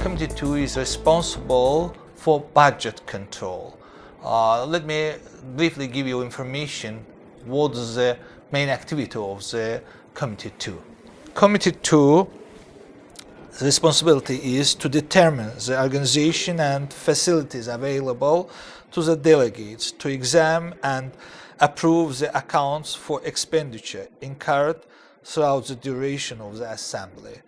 Committee 2 is responsible for budget control. Uh, let me briefly give you information what is the main activity of the Committee 2. Committee 2 the responsibility is to determine the organization and facilities available to the delegates to examine and approve the accounts for expenditure incurred throughout the duration of the assembly,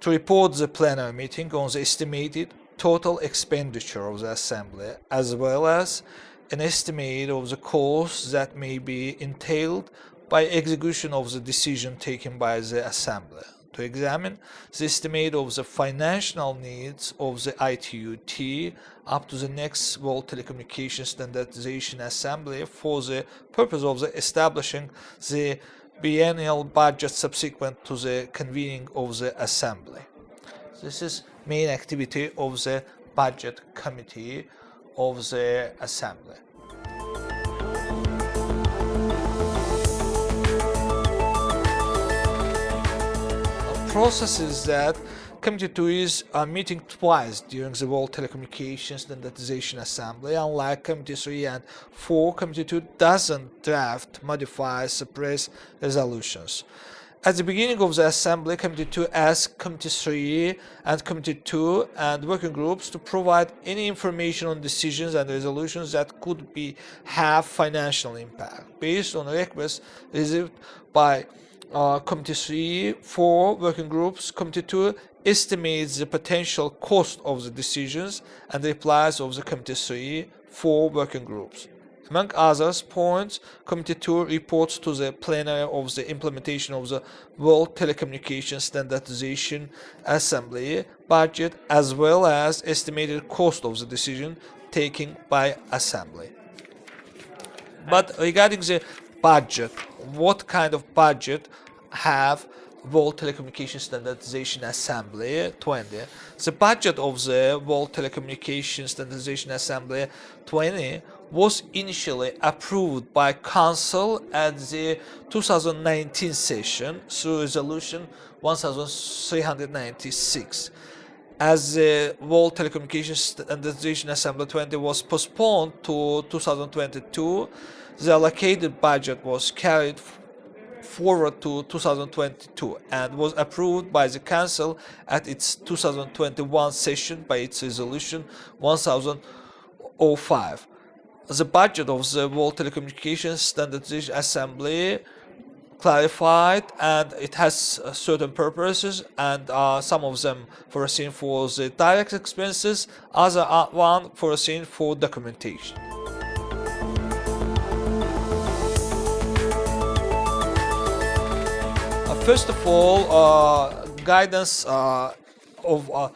to report the plenary meeting on the estimated total expenditure of the assembly as well as an estimate of the costs that may be entailed by execution of the decision taken by the assembly to examine the estimate of the financial needs of the ITU-T up to the next World Telecommunication Standardization Assembly for the purpose of the establishing the biennial budget subsequent to the convening of the assembly. This is main activity of the budget committee of the assembly. Process is that Committee 2 is uh, meeting twice during the World Telecommunications Standardization Assembly. Unlike Committee 3 and 4, Committee 2 doesn't draft, modify, suppress resolutions. At the beginning of the assembly, Committee 2 asked Committee 3 and Committee 2 and working groups to provide any information on decisions and resolutions that could be have financial impact based on requests received by uh, Committee 3, 4 working groups, Committee 2 estimates the potential cost of the decisions and the replies of the Committee 3, 4 working groups. Among others points, Committee 2 reports to the plenary of the implementation of the World Telecommunication Standardization Assembly budget as well as estimated cost of the decision taken by Assembly. But regarding the budget, what kind of budget have World Telecommunication Standardization Assembly 20. The budget of the World Telecommunication Standardization Assembly 20 was initially approved by Council at the 2019 session through Resolution 1396. As the World Telecommunication Standardization Assembly 20 was postponed to 2022, the allocated budget was carried forward to 2022 and was approved by the Council at its 2021 session by its resolution 1005. The budget of the World Telecommunications Standardization Assembly clarified and it has uh, certain purposes and uh, some of them foreseen for the direct expenses, other one foreseen for documentation. First of all, uh, guidance uh, of uh,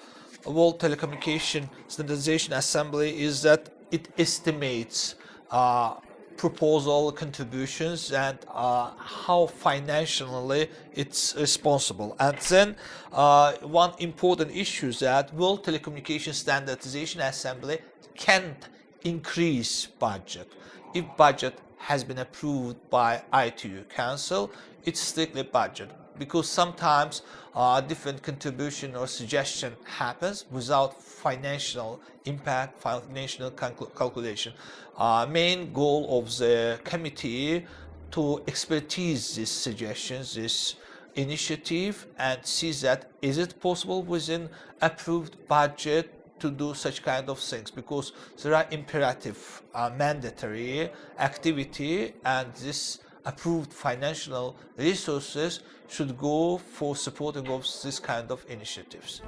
World Telecommunication Standardization Assembly is that it estimates uh, proposal contributions and uh, how financially it's responsible. And then uh, one important issue is that World Telecommunication Standardization Assembly can't increase budget. If budget has been approved by ITU Council, it's strictly budget because sometimes uh, different contribution or suggestion happens without financial impact, financial calculation. Uh, main goal of the committee to expertise these suggestions, this initiative and see that is it possible within approved budget to do such kind of things because there are imperative uh, mandatory activity and this approved financial resources should go for supporting of this kind of initiatives.